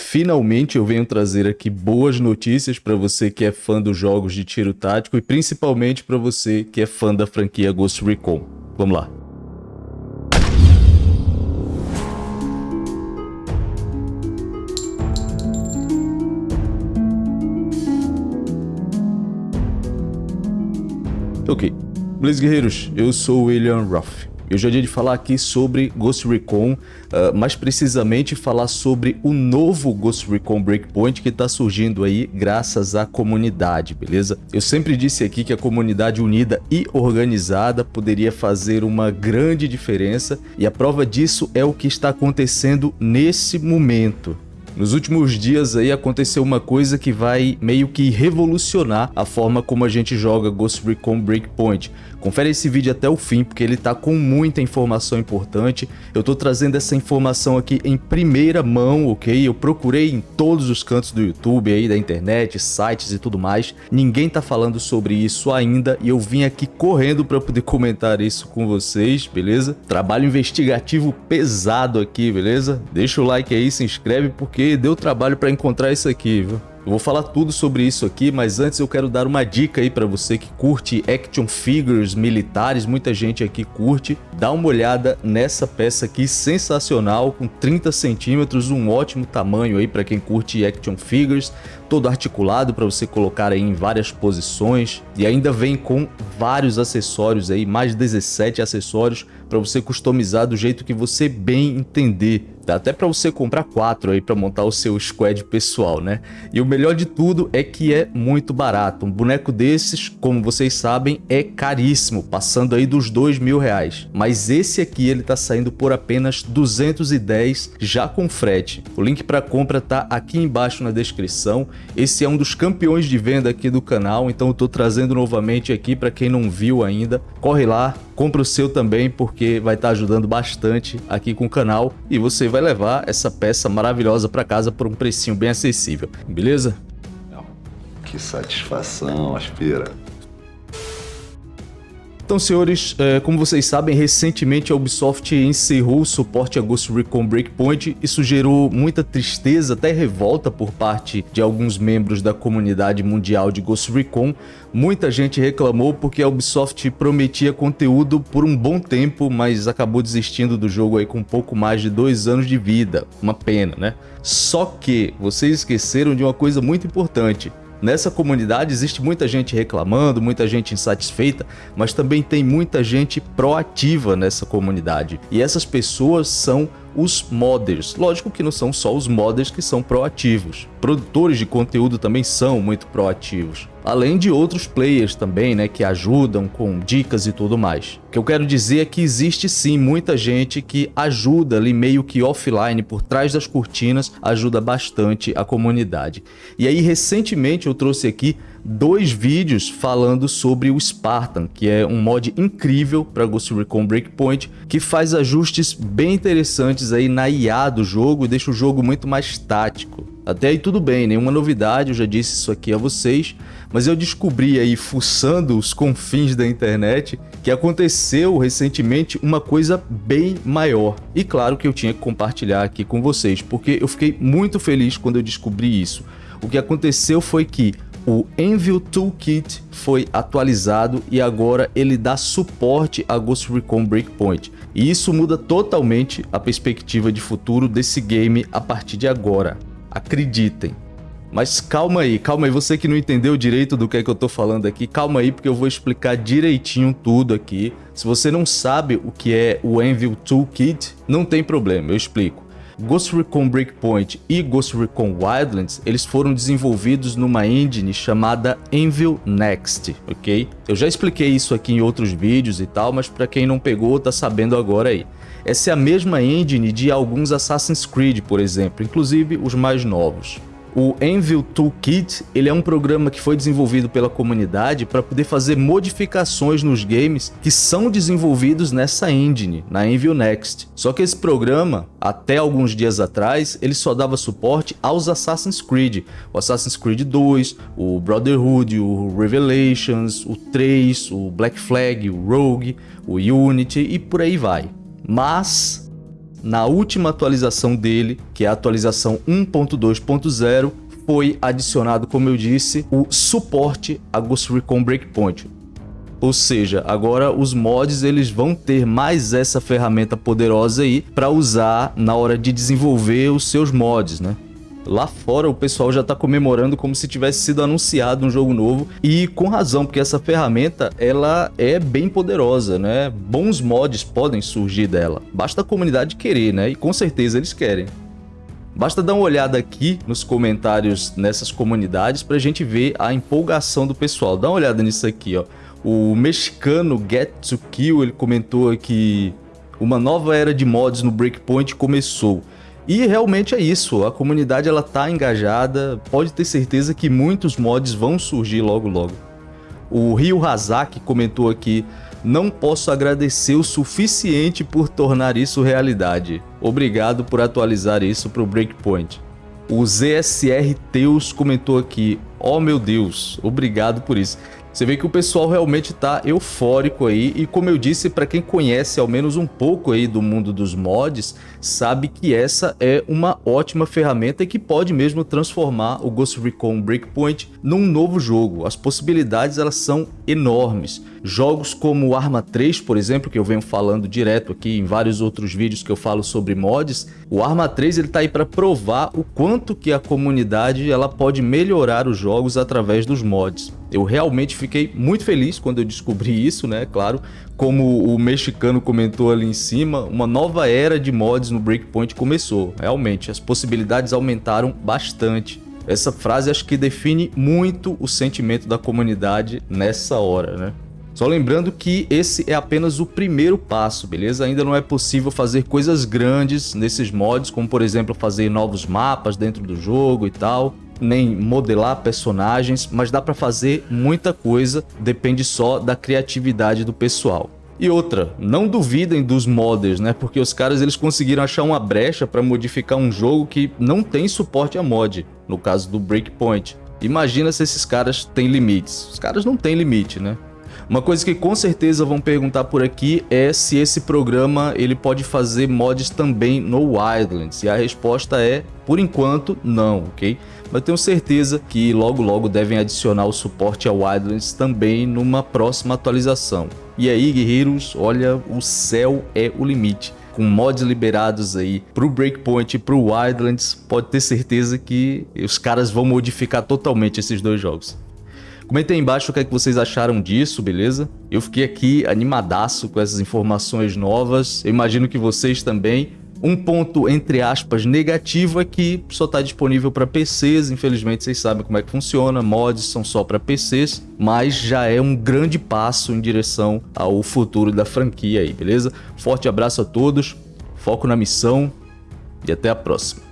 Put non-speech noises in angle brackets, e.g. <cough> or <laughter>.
Finalmente eu venho trazer aqui boas notícias para você que é fã dos jogos de tiro tático e principalmente para você que é fã da franquia Ghost Recon. Vamos lá. Ok, Blaze Guerreiros, eu sou o William Ruff. Eu já dia de falar aqui sobre Ghost Recon, uh, mais precisamente falar sobre o novo Ghost Recon Breakpoint que está surgindo aí graças à comunidade, beleza? Eu sempre disse aqui que a comunidade unida e organizada poderia fazer uma grande diferença e a prova disso é o que está acontecendo nesse momento. Nos últimos dias aí aconteceu uma coisa que vai meio que revolucionar a forma como a gente joga Ghost Recon Breakpoint. Confere esse vídeo até o fim, porque ele tá com muita informação importante. Eu tô trazendo essa informação aqui em primeira mão, ok? Eu procurei em todos os cantos do YouTube aí, da internet, sites e tudo mais. Ninguém tá falando sobre isso ainda e eu vim aqui correndo para poder <laughs> comentar isso com vocês, beleza? Trabalho investigativo pesado aqui, beleza? Deixa o like aí, se inscreve, porque deu trabalho para encontrar isso aqui, viu? Eu vou falar tudo sobre isso aqui, mas antes eu quero dar uma dica aí para você que curte action figures militares, muita gente aqui curte. Dá uma olhada nessa peça aqui, sensacional, com 30 centímetros, um ótimo tamanho aí para quem curte action figures, todo articulado para você colocar aí em várias posições e ainda vem com vários acessórios aí, mais 17 acessórios para você customizar do jeito que você bem entender. Dá até para você comprar quatro aí para montar o seu squad pessoal, né? E o melhor de tudo é que é muito barato. Um boneco desses, como vocês sabem, é caríssimo, passando aí dos dois mil reais. Mas esse aqui ele tá saindo por apenas 210 já com frete. O link para compra tá aqui embaixo na descrição. Esse é um dos campeões de venda aqui do canal, então eu tô trazendo novamente aqui para quem não viu ainda. Corre lá, compra o seu também porque vai estar tá ajudando bastante aqui com o canal e você vai levar essa peça maravilhosa para casa por um precinho bem acessível, beleza? Que satisfação, Aspira. Então, senhores, é, como vocês sabem, recentemente a Ubisoft encerrou o suporte a Ghost Recon Breakpoint. Isso gerou muita tristeza, até revolta por parte de alguns membros da comunidade mundial de Ghost Recon. Muita gente reclamou porque a Ubisoft prometia conteúdo por um bom tempo, mas acabou desistindo do jogo aí com pouco mais de dois anos de vida. Uma pena, né? Só que vocês esqueceram de uma coisa muito importante. Nessa comunidade existe muita gente reclamando, muita gente insatisfeita, mas também tem muita gente proativa nessa comunidade. E essas pessoas são os modders. Lógico que não são só os modders que são proativos. Produtores de conteúdo também são muito proativos. Além de outros players também, né, que ajudam com dicas e tudo mais. O que eu quero dizer é que existe sim muita gente que ajuda ali meio que offline, por trás das cortinas, ajuda bastante a comunidade. E aí recentemente eu trouxe aqui dois vídeos falando sobre o Spartan, que é um mod incrível para Ghost Recon Breakpoint, que faz ajustes bem interessantes aí na IA do jogo e deixa o jogo muito mais tático. Até aí tudo bem, nenhuma novidade, eu já disse isso aqui a vocês, mas eu descobri aí, fuçando os confins da internet, que aconteceu recentemente uma coisa bem maior. E claro que eu tinha que compartilhar aqui com vocês, porque eu fiquei muito feliz quando eu descobri isso. O que aconteceu foi que o Envil Toolkit foi atualizado e agora ele dá suporte a Ghost Recon Breakpoint. E isso muda totalmente a perspectiva de futuro desse game a partir de agora. Acreditem. Mas calma aí, calma aí, você que não entendeu direito do que é que eu tô falando aqui, calma aí porque eu vou explicar direitinho tudo aqui. Se você não sabe o que é o Envil Toolkit, não tem problema, eu explico. Ghost Recon Breakpoint e Ghost Recon Wildlands, eles foram desenvolvidos numa engine chamada Anvil Next, ok? Eu já expliquei isso aqui em outros vídeos e tal, mas para quem não pegou, tá sabendo agora aí. Essa é a mesma engine de alguns Assassin's Creed, por exemplo, inclusive os mais novos. O Envil Toolkit ele é um programa que foi desenvolvido pela comunidade para poder fazer modificações nos games que são desenvolvidos nessa engine, na Envil Next. Só que esse programa, até alguns dias atrás, ele só dava suporte aos Assassin's Creed. O Assassin's Creed 2, o Brotherhood, o Revelations, o 3, o Black Flag, o Rogue, o Unity e por aí vai. Mas na última atualização dele, que é a atualização 1.2.0, foi adicionado, como eu disse, o suporte a Ghost Recon Breakpoint. Ou seja, agora os mods eles vão ter mais essa ferramenta poderosa aí para usar na hora de desenvolver os seus mods, né? Lá fora o pessoal já está comemorando como se tivesse sido anunciado um jogo novo e com razão, porque essa ferramenta ela é bem poderosa, né? Bons mods podem surgir dela. Basta a comunidade querer, né? E com certeza eles querem. Basta dar uma olhada aqui nos comentários nessas comunidades para a gente ver a empolgação do pessoal. Dá uma olhada nisso aqui, ó. O mexicano Get to Kill ele comentou que uma nova era de mods no Breakpoint começou. E realmente é isso, a comunidade ela tá engajada, pode ter certeza que muitos mods vão surgir logo logo. O Rio Hazak comentou aqui, não posso agradecer o suficiente por tornar isso realidade. Obrigado por atualizar isso para o Breakpoint. O ZSR Teus comentou aqui, oh meu Deus, obrigado por isso. Você vê que o pessoal realmente está eufórico aí e como eu disse, para quem conhece ao menos um pouco aí do mundo dos mods, sabe que essa é uma ótima ferramenta que pode mesmo transformar o Ghost Recon Breakpoint num novo jogo. As possibilidades elas são enormes. Jogos como Arma 3, por exemplo, que eu venho falando direto aqui em vários outros vídeos que eu falo sobre mods, o Arma 3 ele tá aí para provar o quanto que a comunidade ela pode melhorar os jogos através dos mods. Eu realmente fiquei muito feliz quando eu descobri <laughs> isso, né? Claro, como o mexicano comentou ali em cima, uma nova era de mods no Breakpoint começou. Realmente, as possibilidades aumentaram bastante. Essa frase acho que define muito o sentimento da comunidade nessa hora, né? Só lembrando que esse é apenas o primeiro passo, beleza? Ainda não é possível fazer coisas grandes nesses mods, como por exemplo fazer novos mapas dentro do jogo e tal nem modelar personagens, mas dá para fazer muita coisa, depende só da criatividade do pessoal. E outra, não duvidem dos modders, né? Porque os caras eles conseguiram achar uma brecha para modificar um jogo que não tem suporte a mod, no caso do Breakpoint. Imagina se esses caras têm limites. Os caras não têm limite, né? Uma coisa que com certeza vão perguntar por aqui é se esse programa ele pode fazer mods também no Wildlands. E a resposta é, por enquanto, não, ok? Mas tenho certeza que logo logo devem adicionar o suporte ao Wildlands também numa próxima atualização. E aí, guerreiros, olha, o céu é o limite com mods liberados aí pro Breakpoint e pro Wildlands, pode ter certeza que os caras vão modificar totalmente esses dois jogos. Comentem aí embaixo o que, é que vocês acharam disso, beleza? Eu fiquei aqui animadaço com essas informações novas, eu imagino que vocês também. Um ponto, entre aspas, negativo é que só está disponível para PCs, infelizmente vocês sabem como é que funciona, mods são só para PCs, mas já é um grande passo em direção ao futuro da franquia aí, beleza? Forte abraço a todos, foco na missão e até a próxima.